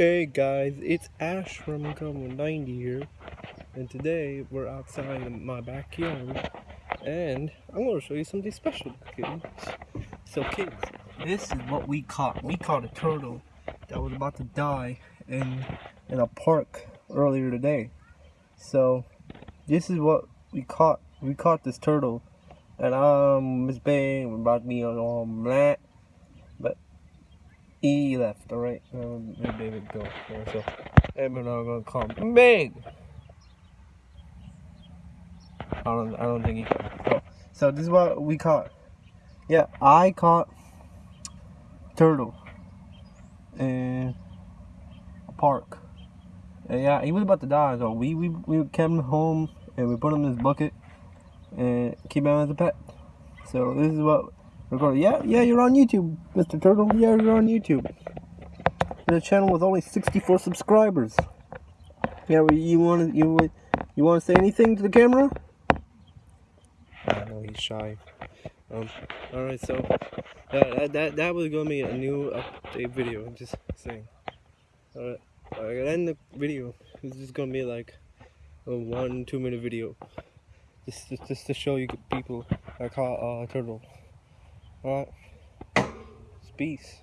Hey guys, it's Ash from Common 90 here, and today we're outside in my backyard, and I'm to show you something special, kids. So kids, this is what we caught. We caught a turtle that was about to die in, in a park earlier today. So, this is what we caught. We caught this turtle, and um, Miss Bay, we're about to on um, that E left, alright? Let David go. So, and we're now gonna call him Big! I don't, I don't think he can. Oh. So this is what we caught. Yeah, I caught turtle in a park. And yeah, he was about to die, so we, we, we kept him home and we put him in his bucket and keep him as a pet. So this is what Recording. Yeah, yeah, you're on YouTube, Mr. Turtle. Yeah, you're on YouTube. A channel with only 64 subscribers. Yeah, you want to you you want to say anything to the camera? I know he's shy. Um. All right, so that that that was gonna be a new update video. I'm just saying. All right, I gotta end the video. It's just gonna be like a one two minute video, just just, just to show you people I caught uh, turtle. Alright. It's peace.